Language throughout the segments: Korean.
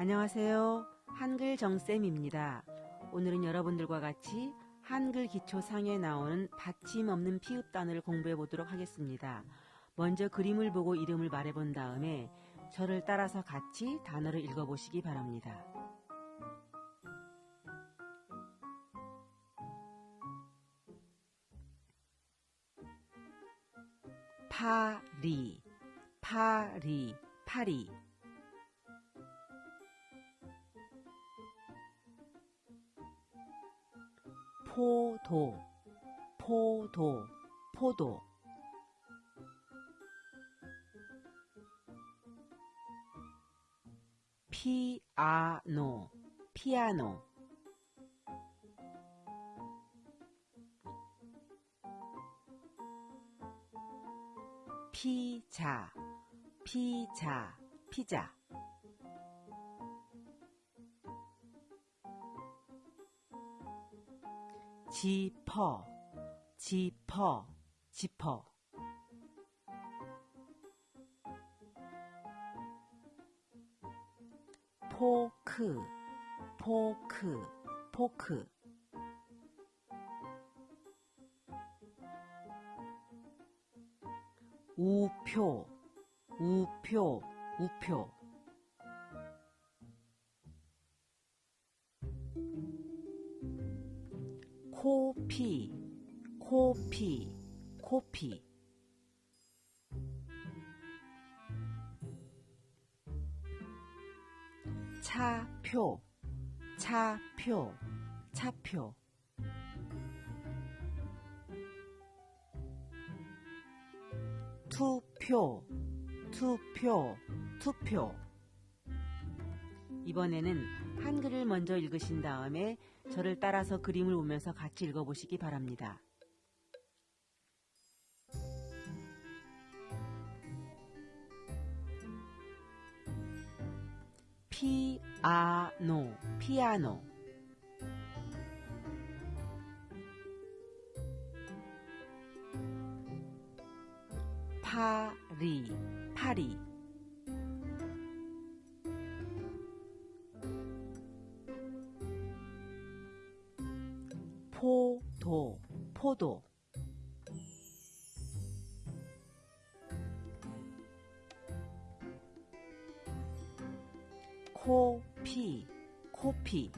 안녕하세요. 한글 정쌤입니다. 오늘은 여러분들과 같이 한글 기초상에 나오는 받침 없는 피읍 단어를 공부해 보도록 하겠습니다. 먼저 그림을 보고 이름을 말해 본 다음에 저를 따라서 같이 단어를 읽어 보시기 바랍니다. 파리, 파리, 파리. 포도, 포도, 포도. 피아노, 피아노. 피자, 피자, 피자. 지퍼, 지퍼, 지퍼. 포크, 포크, 포크. 우표, 우표, 우표. 피, 코피, 코피. 차표, 차표, 차표. 투표, 투표, 투표. 이번에는 한글을 먼저 읽으신 다음에 저를 따라서 그림을 보면서 같이 읽어보시기 바랍니다. 피아노, 피아노. 파리, 파리. 포도, 포도. 코피, 코피.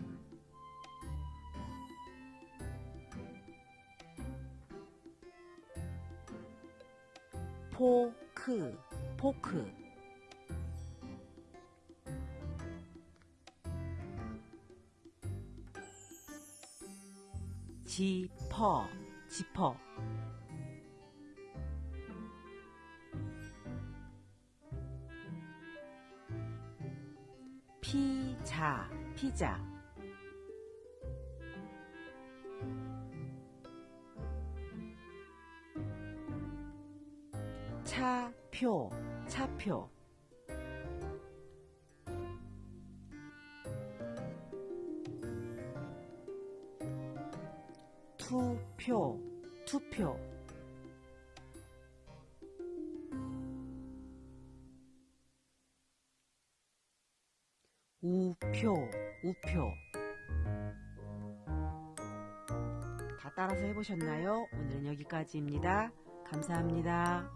포크, 포크. 지퍼, 지퍼. 피자, 피자. 차표, 차표. 투표, 투표. 우표, 우표. 다 따라서 해보셨나요? 오늘은 여기까지입니다. 감사합니다.